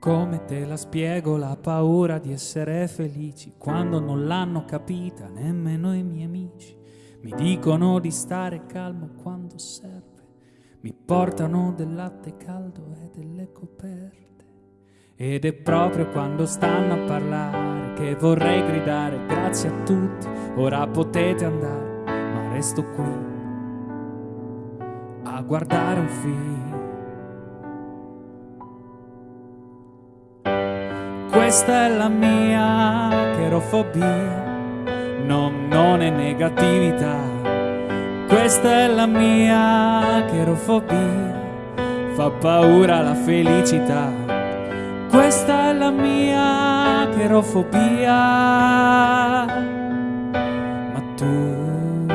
Come te la spiego la paura di essere felici quando non l'hanno capita nemmeno i miei amici? Mi dicono di stare calmo quando serve, mi portano del latte caldo e delle coperte. Ed è proprio quando stanno a parlare che vorrei gridare grazie a tutti, ora potete andare, ma resto qui a guardare un film. Questa è la mia cherofobia, no, non è negatività. Questa è la mia cherofobia, fa paura la felicità. Questa è la mia cherofobia, ma tu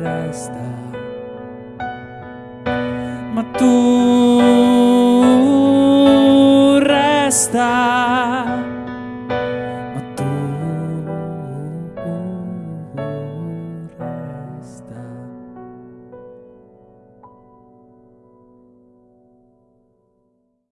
resta, ma tu está.